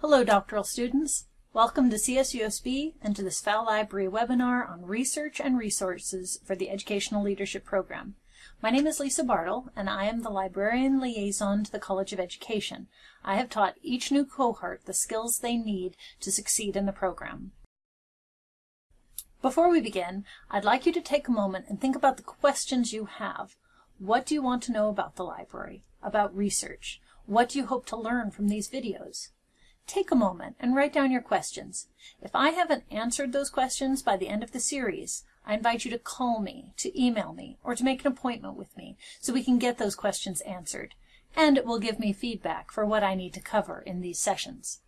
Hello, doctoral students. Welcome to CSUSB and to this Pfau Library webinar on research and resources for the Educational Leadership Program. My name is Lisa Bartle, and I am the librarian liaison to the College of Education. I have taught each new cohort the skills they need to succeed in the program. Before we begin, I'd like you to take a moment and think about the questions you have. What do you want to know about the library, about research? What do you hope to learn from these videos? Take a moment and write down your questions. If I haven't answered those questions by the end of the series, I invite you to call me, to email me, or to make an appointment with me so we can get those questions answered. And it will give me feedback for what I need to cover in these sessions.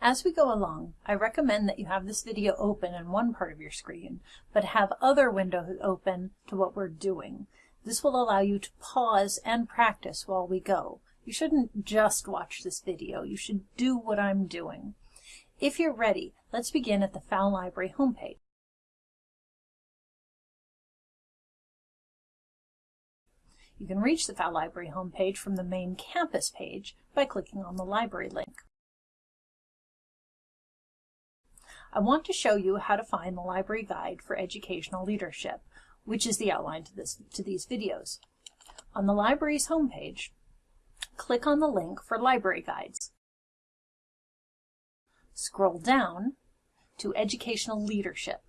As we go along, I recommend that you have this video open in one part of your screen, but have other windows open to what we're doing. This will allow you to pause and practice while we go. You shouldn't just watch this video. You should do what I'm doing. If you're ready, let's begin at the Pfau Library homepage. You can reach the Pfau Library homepage from the main campus page by clicking on the library link. I want to show you how to find the library guide for educational leadership which is the outline to, this, to these videos. On the library's homepage, click on the link for library guides. Scroll down to Educational Leadership.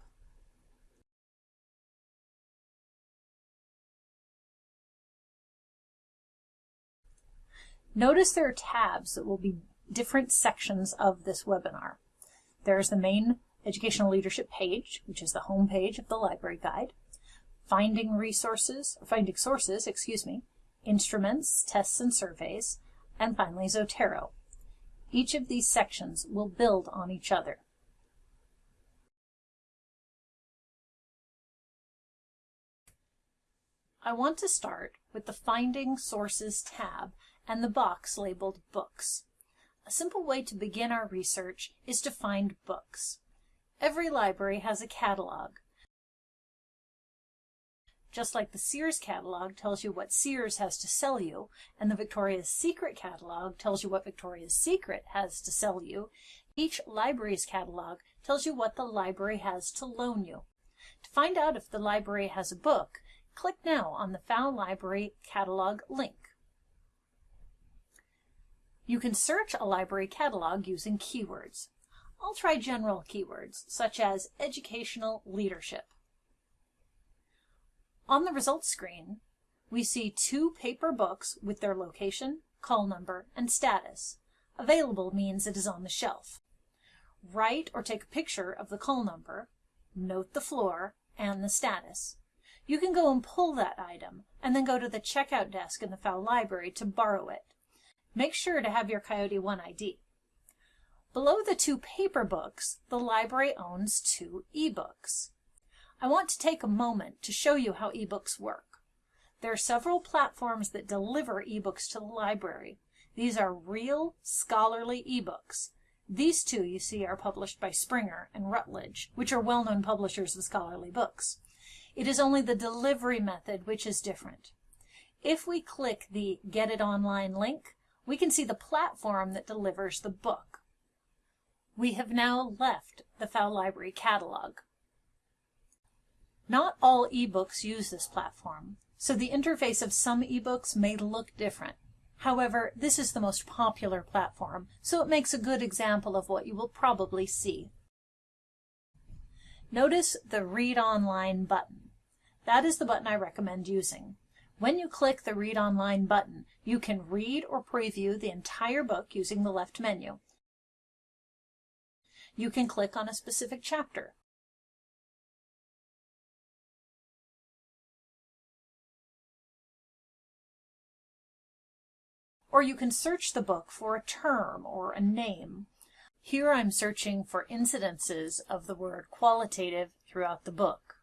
Notice there are tabs that will be different sections of this webinar. There's the main Educational Leadership page, which is the home page of the library guide finding resources, finding sources, excuse me, instruments, tests and surveys, and finally Zotero. Each of these sections will build on each other. I want to start with the Finding Sources tab and the box labeled Books. A simple way to begin our research is to find books. Every library has a catalog, just like the Sears catalog tells you what Sears has to sell you, and the Victoria's Secret catalog tells you what Victoria's Secret has to sell you, each library's catalog tells you what the library has to loan you. To find out if the library has a book, click now on the Pfau Library catalog link. You can search a library catalog using keywords. I'll try general keywords, such as educational leadership. On the results screen, we see two paper books with their location, call number, and status. Available means it is on the shelf. Write or take a picture of the call number, note the floor, and the status. You can go and pull that item, and then go to the checkout desk in the Pfau library to borrow it. Make sure to have your Coyote One ID. Below the two paper books, the library owns two ebooks. I want to take a moment to show you how ebooks work. There are several platforms that deliver ebooks to the library. These are real scholarly ebooks. These two you see are published by Springer and Routledge, which are well-known publishers of scholarly books. It is only the delivery method which is different. If we click the Get It Online link, we can see the platform that delivers the book. We have now left the Pfau Library catalog. Not all ebooks use this platform, so the interface of some ebooks may look different. However, this is the most popular platform, so it makes a good example of what you will probably see. Notice the Read Online button. That is the button I recommend using. When you click the Read Online button, you can read or preview the entire book using the left menu. You can click on a specific chapter, or you can search the book for a term or a name. Here I'm searching for incidences of the word qualitative throughout the book.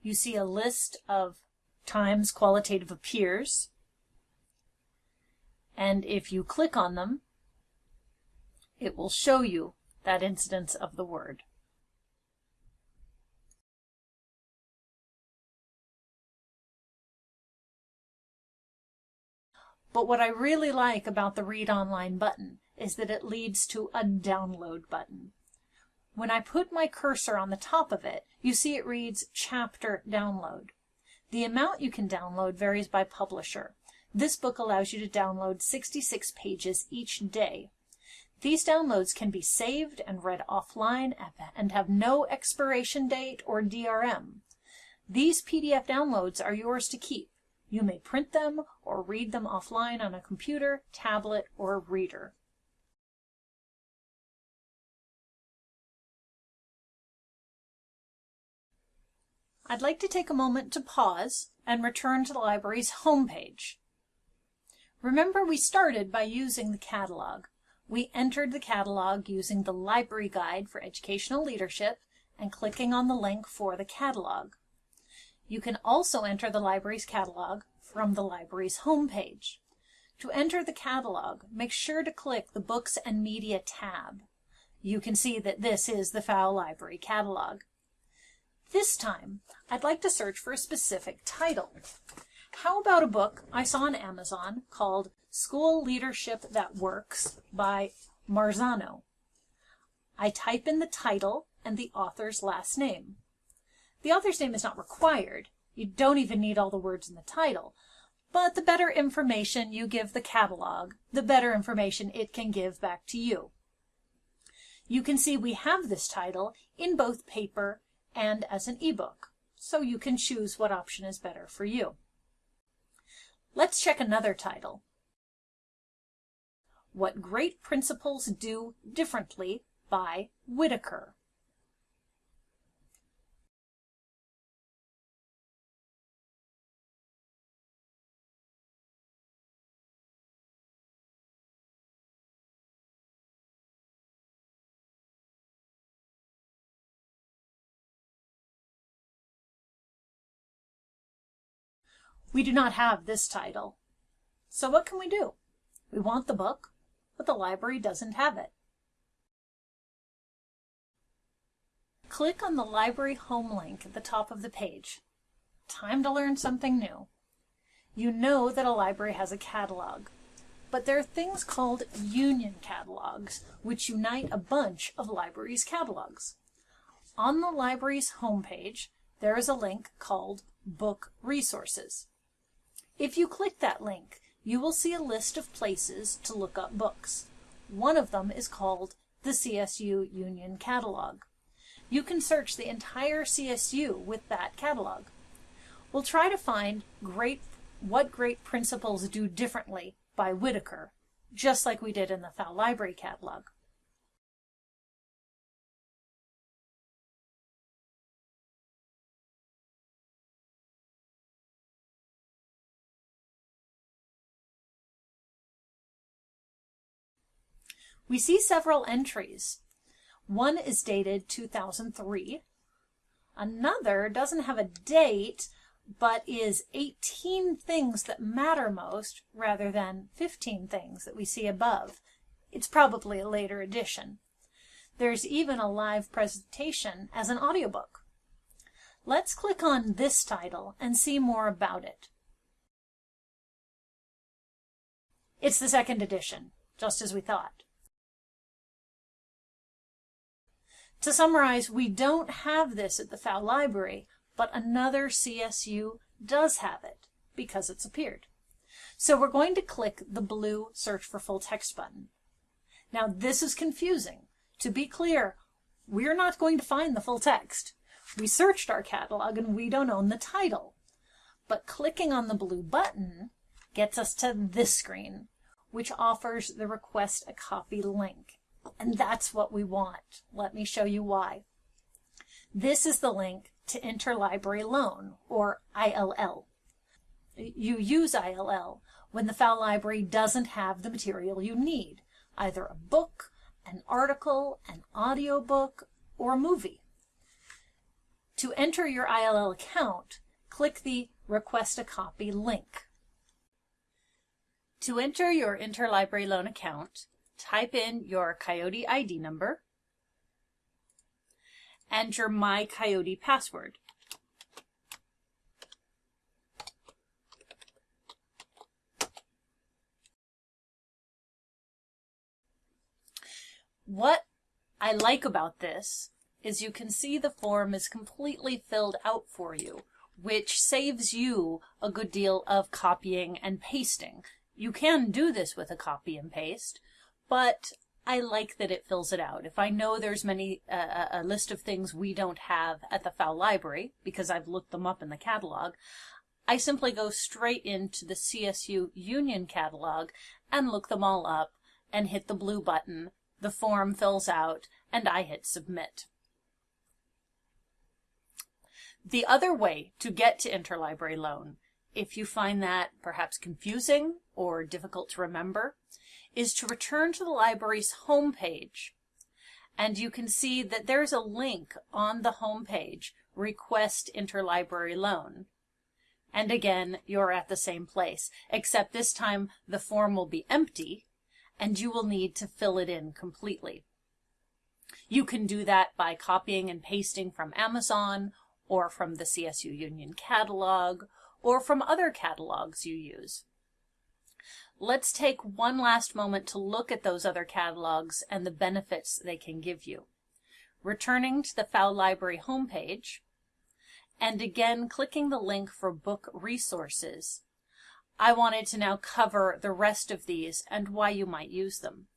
You see a list of times qualitative appears, and if you click on them, it will show you that incidence of the word. But what I really like about the Read Online button is that it leads to a download button. When I put my cursor on the top of it, you see it reads Chapter Download. The amount you can download varies by publisher. This book allows you to download 66 pages each day. These downloads can be saved and read offline and have no expiration date or DRM. These PDF downloads are yours to keep. You may print them or read them offline on a computer, tablet, or reader. I'd like to take a moment to pause and return to the library's homepage. Remember we started by using the catalog. We entered the catalog using the Library Guide for Educational Leadership and clicking on the link for the catalog. You can also enter the library's catalog from the library's homepage. To enter the catalog, make sure to click the Books and Media tab. You can see that this is the Pfau Library catalog. This time, I'd like to search for a specific title. How about a book I saw on Amazon called School Leadership That Works by Marzano? I type in the title and the author's last name. The author's name is not required. You don't even need all the words in the title. But the better information you give the catalog, the better information it can give back to you. You can see we have this title in both paper and as an ebook, so you can choose what option is better for you. Let's check another title. What Great Principals Do Differently by Whitaker. We do not have this title. So what can we do? We want the book, but the library doesn't have it. Click on the library home link at the top of the page. Time to learn something new. You know that a library has a catalog, but there are things called union catalogs, which unite a bunch of libraries' catalogs. On the library's homepage, there is a link called Book Resources. If you click that link, you will see a list of places to look up books. One of them is called the CSU Union Catalog. You can search the entire CSU with that catalog. We'll try to find great what great principals do differently by Whitaker, just like we did in the Pfau Library catalog. We see several entries. One is dated 2003. Another doesn't have a date, but is 18 things that matter most rather than 15 things that we see above. It's probably a later edition. There's even a live presentation as an audiobook. Let's click on this title and see more about it. It's the second edition, just as we thought. To summarize, we don't have this at the Pfau Library, but another CSU does have it because it's appeared. So we're going to click the blue Search for Full Text button. Now this is confusing. To be clear, we're not going to find the full text. We searched our catalog and we don't own the title. But clicking on the blue button gets us to this screen, which offers the Request a Copy link. And that's what we want. Let me show you why. This is the link to Interlibrary Loan, or ILL. You use ILL when the Pfau Library doesn't have the material you need, either a book, an article, an audiobook, or a movie. To enter your ILL account, click the Request a Copy link. To enter your Interlibrary Loan account, type in your Coyote ID number, enter my Coyote password. What I like about this is you can see the form is completely filled out for you, which saves you a good deal of copying and pasting. You can do this with a copy and paste, but I like that it fills it out. If I know there's many uh, a list of things we don't have at the Pfau library, because I've looked them up in the catalog, I simply go straight into the CSU Union catalog and look them all up and hit the blue button. The form fills out and I hit submit. The other way to get to interlibrary loan, if you find that perhaps confusing or difficult to remember, is to return to the library's homepage. And you can see that there's a link on the homepage, Request Interlibrary Loan. And again, you're at the same place, except this time the form will be empty and you will need to fill it in completely. You can do that by copying and pasting from Amazon or from the CSU Union catalog or from other catalogs you use. Let's take one last moment to look at those other catalogs and the benefits they can give you. Returning to the Pfau Library homepage, and again clicking the link for book resources, I wanted to now cover the rest of these and why you might use them.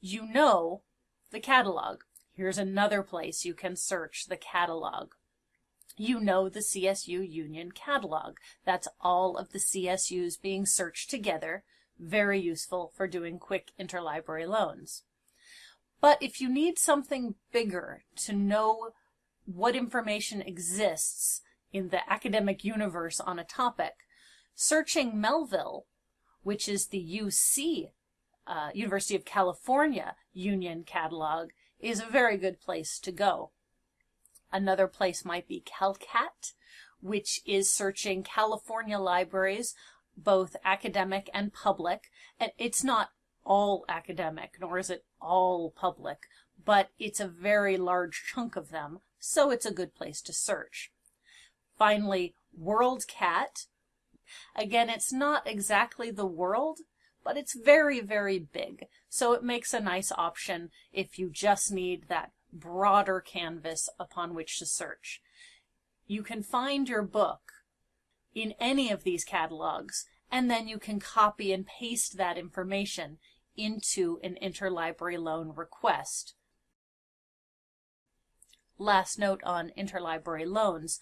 You know the catalog. Here's another place you can search the catalog. You know the CSU Union catalog. That's all of the CSUs being searched together. Very useful for doing quick interlibrary loans. But if you need something bigger to know what information exists in the academic universe on a topic, searching Melvyl, which is the UC, uh, University of California Union Catalog, is a very good place to go. Another place might be CalCat, which is searching California libraries, both academic and public. And it's not all academic, nor is it all public, but it's a very large chunk of them so it's a good place to search. Finally, WorldCat. Again, it's not exactly the world, but it's very, very big. So it makes a nice option if you just need that broader canvas upon which to search. You can find your book in any of these catalogs, and then you can copy and paste that information into an interlibrary loan request last note on interlibrary loans,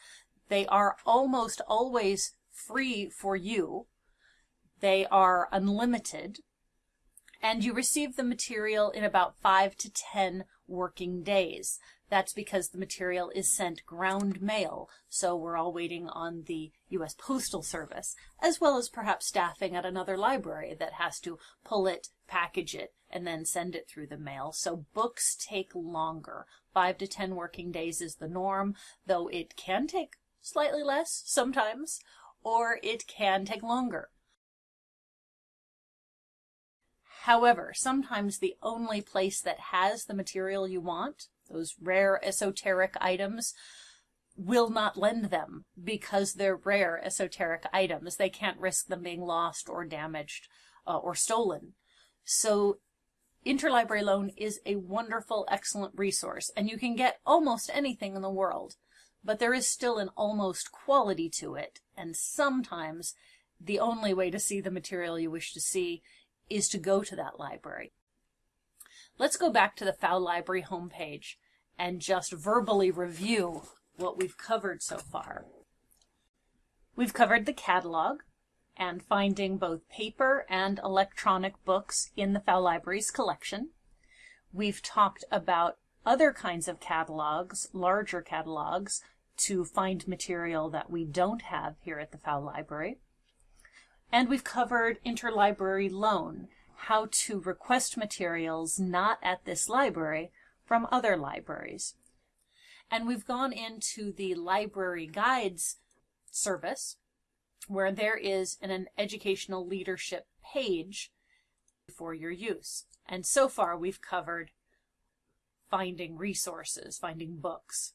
they are almost always free for you. They are unlimited. And you receive the material in about five to 10 working days. That's because the material is sent ground mail, so we're all waiting on the U.S. Postal Service, as well as perhaps staffing at another library that has to pull it, package it, and then send it through the mail. So books take longer. Five to ten working days is the norm, though it can take slightly less sometimes, or it can take longer. However, sometimes the only place that has the material you want, those rare esoteric items, will not lend them because they're rare esoteric items. They can't risk them being lost or damaged uh, or stolen. So Interlibrary Loan is a wonderful, excellent resource, and you can get almost anything in the world, but there is still an almost quality to it, and sometimes the only way to see the material you wish to see is to go to that library. Let's go back to the Pfau Library homepage and just verbally review what we've covered so far. We've covered the catalog, and finding both paper and electronic books in the Pfau Library's collection. We've talked about other kinds of catalogs, larger catalogs, to find material that we don't have here at the Pfau Library. And we've covered interlibrary loan, how to request materials not at this library from other libraries. And we've gone into the library guides service, where there is an, an educational leadership page for your use. And so far we've covered finding resources, finding books.